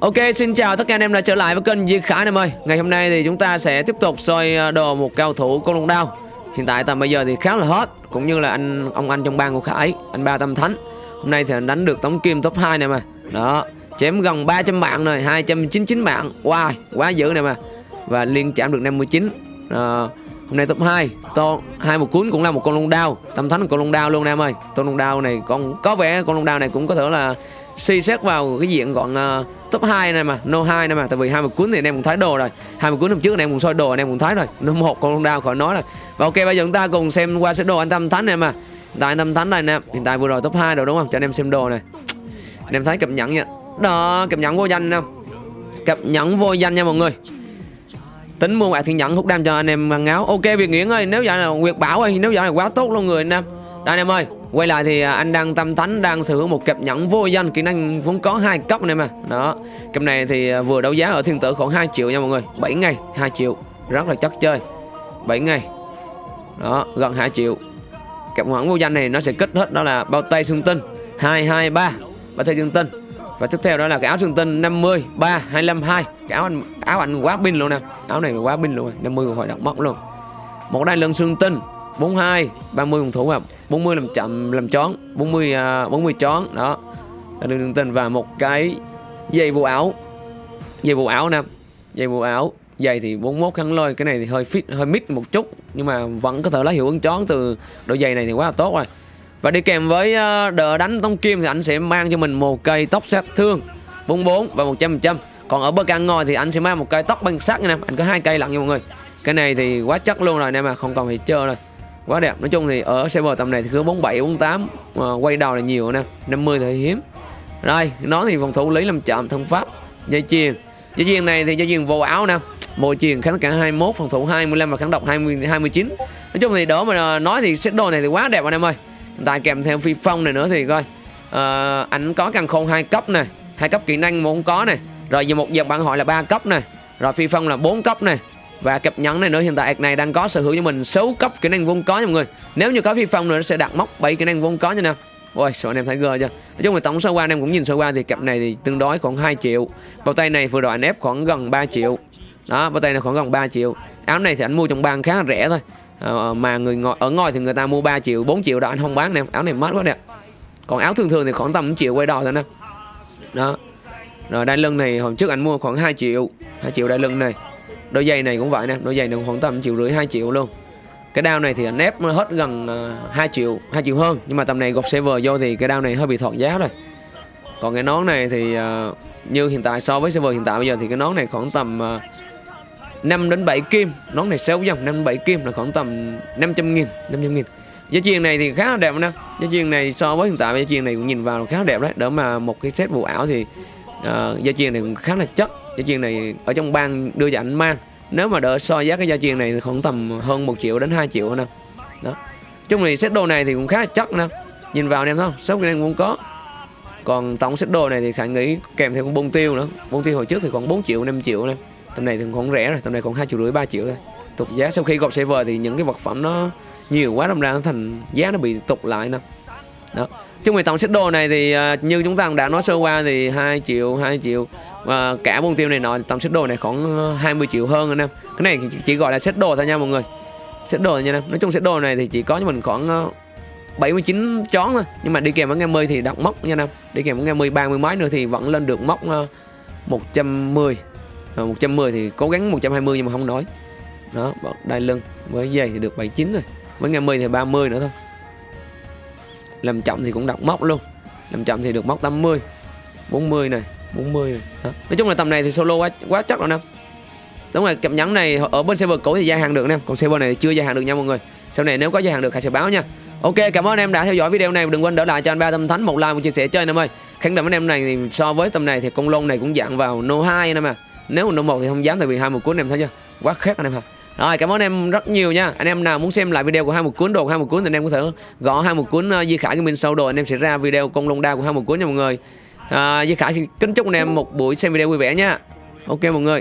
Ok, xin chào tất cả anh em đã trở lại với kênh Di Khải em ơi. Ngày hôm nay thì chúng ta sẽ tiếp tục soi ờ, đồ một cao thủ con lông đao. Hiện tại tầm bây giờ thì khá là hot Cũng như là anh ông anh trong bang của Khải, anh Ba Tâm Thánh. Hôm nay thì anh đánh được tống kim top 2 này mà. Đó, chém gần 300 mạng rồi, 299 mạng. Wow, quá dữ này mà. Và liên chạm được 59 Ờ, Hôm nay top 2 to hai một cuốn cũng là một con long đao. Tâm Thánh là con long đao luôn nè em ơi. Con long đao này con có vẻ con long đao này cũng có thể là suy xét vào cái diện gọn uh, top 2 này mà no 2 này mà. Tại vì hai một cuốn thì anh em cũng thấy đồ rồi. Hai một cuốn hôm trước anh em cũng soi đồ anh em cũng thấy rồi. No một con đao khỏi nói rồi. Và ok bây giờ chúng ta cùng xem qua sẽ đồ anh tâm thánh này mà. Hiện tại anh tâm thánh này nè hiện tại vừa rồi top 2 rồi đúng không? Cho anh em xem đồ này anh em thấy cập nhẫn nha. Đó cập nhẫn vô danh nè cập nhẫn vô danh nha mọi người tính mua bạc thiên nhẫn hút đam cho anh em bằng áo. Ok, việt nguyễn ơi, nếu vậy là nguyệt bảo ơi, nếu vậy là quá tốt luôn người anh em. Đây anh em ơi, quay lại thì à, anh đang tâm thánh đang sở hữu một cặp nhẫn vô danh, kỹ năng vốn có hai cấp này mà đó, cặp này thì à, vừa đấu giá ở thiên tử khoảng 2 triệu nha mọi người. 7 ngày 2 triệu, rất là chắc chơi. 7 ngày. Đó, gần 2 triệu. Cặp nhẫn vô danh này nó sẽ kích hết đó là bao tay xương tinh. 223 bao tay xương tinh. Và tiếp theo đó là cái áo xương tinh 50 3 25 2 cái áo anh áo anh quá pin luôn nè. Áo này quá pin luôn. 50 hội động móc luôn. Một đai lưng xương tinh 42 30 phòng thủ và 40 làm chậm làm chón 40 uh, 40 chón đó. Là đường tinh và một cái dây vụ áo. Dây vụ áo nè. Dây vụ áo. Dây thì 41 khăn lôi. Cái này thì hơi fit hơi mít một chút. Nhưng mà vẫn có thể lấy hiệu ứng chón từ đôi giày này thì quá là tốt rồi. Và đi kèm với à, đỡ đánh tông kim thì anh sẽ mang cho mình một cây tóc sát thương. 44 và 100% còn ở bờ can ngồi thì anh sẽ mang một cây tóc băng sắt nha em anh có hai cây lận nha mọi người. Cái này thì quá chắc luôn rồi nè mà không còn phải chơi rồi quá đẹp. Nói chung thì ở server tầm này thì cứ 47 48 à, quay đầu là nhiều nè. 50 thì hiếm. Rồi nó thì phòng thủ lý làm chậm thân pháp dây chuyền. Dây chuyền này thì dây chuyền vô áo nè. Môi chuyền kháng cả 21 phòng thủ 25 và kháng độc 20 29 nói chung thì đỡ mà ờ, nói thì set đồ này thì quá đẹp anh em ơi. Tại kèm theo phi phong này nữa thì coi. Uh, ảnh có càng khôn hai cấp này hai cấp kỹ năng muốn có này rồi về một dòng bạn hỏi là ba cấp này rồi phi phong là 4 cấp này và cặp nhẫn này nữa hiện tại này đang có sở hữu cho mình 6 cấp kỹ năng vốn có nha mọi người. Nếu như có phi phong nữa nó sẽ đặt móc 7 kỹ năng vốn có nha nè. Ôi sợ anh em thấy gơ chưa? Nói chung là tổng số qua anh em cũng nhìn sơ qua thì cặp này thì tương đối khoảng 2 triệu. Bao tay này vừa rồi anh ép khoảng gần 3 triệu. Đó bao tay này khoảng gần 3 triệu. Áo này thì anh mua trong bang khá là rẻ thôi. À, mà người ngồi ở ngoài thì người ta mua 3 triệu 4 triệu đó anh không bán nè. Áo này mát quá nè. Còn áo thường thường thì khoảng tầm 1 triệu quay đò thôi nè. Đó rồi đai lưng này hôm trước anh mua khoảng 2 triệu. 2 triệu đai lưng này. Đôi giày này cũng vậy nè đôi giày này khoảng tầm triệu rưỡi 2 triệu luôn. Cái đao này thì anh ép hết gần à, 2 triệu 2 triệu hơn. Nhưng mà tầm này gọt server vô thì cái đao này hơi bị thọt giá rồi. Còn cái nón này thì uh, như hiện tại so với server hiện tại bây giờ thì cái nón này khoảng tầm à, uh, 5 đến 7 kim. Nón này xéo dòng 5 đến 7 kim là khoảng tầm 500 nghìn 500 nghìn. Giá chiên này thì khá là đẹp nè. Giá chiên này so với hiện tại giá chiên này cũng nhìn vào khá là đẹp đấy. Đỡ mà một cái set vụ ảo thì uh, gia chiên này cũng khá là chất. Gia chiên này ở trong bang đưa cho anh mang. Nếu mà đỡ so giá cái gia chiên này khoảng tầm hơn 1 triệu đến 2 triệu nè. Đó. Chung thì set đồ này thì cũng khá là chất nè. Nhìn vào em không? Sốc anh cũng có. Còn tổng set đồ này thì khả nghĩ kèm theo con bông tiêu nữa. Bông tiêu hồi trước thì còn 4 triệu 5 triệu nè. Tầm này thì còn rẻ rồi tầm này còn hai triệu rưỡi ba triệu thôi. Tục giá sau khi gọt server thì những cái vật phẩm nó nhiều quá đâm ra nó thành giá nó bị tục lại nè đó. Chứ về tổng xích đồ này thì uh, như chúng ta đã nói sơ qua thì 2 triệu 2 triệu và cả môn tiêu này nọ tổng xích đồ này khoảng à, 20 triệu hơn anh em. Cái này chỉ gọi là xích đồ thôi nha mọi người. Xích đồ nha em. Nói chung xích đồ này thì chỉ có cho mình khoảng à, 79 chón thôi. Nhưng mà đi kèm với nghe mươi thì đặt móc nha em. Đi kèm với nghe mươi ba mươi mấy nữa thì vẫn lên được móc 110 à, 110 thì cố gắng 120 nhưng mà không nói. Đó đai lưng với giày thì được 79 rồi. Với nghe mươi thì 30 nữa thôi làm chậm thì cũng đặt móc luôn. Làm chậm thì được móc 80 40 này 40 này. Đó. nói chung là tầm này thì solo quá quá chắc rồi nè. Đúng rồi, cặp nhẫn này ở bên server cũ thì gia hạn được nè. Còn server này thì chưa gia hạn được nha mọi người. Sau này nếu có gia hạn được hãy sẽ báo nha. Ok, cảm ơn em đã theo dõi video này. Đừng quên đỡ lại cho anh ba tâm thánh một like, một chia sẻ chơi em ơi. Khẳng định với em này thì so với tầm này thì con lông này cũng dạng vào no 2 nè mà nếu mà no 1 thì không dám, tại vì hai một cuối em thấy chưa? Quá khác anh em hả rồi cảm ơn em rất nhiều nha. Anh em nào muốn xem lại video của hai một cuốn đồ hai một cuốn thì anh em có thể gõ hai một cuốn uh, di khải của mình sau đồ. Anh em sẽ ra video con lông đa của hai một cuốn nha mọi người. À, di khải kính chúc anh em một buổi xem video vui vẻ nha. Ok mọi người.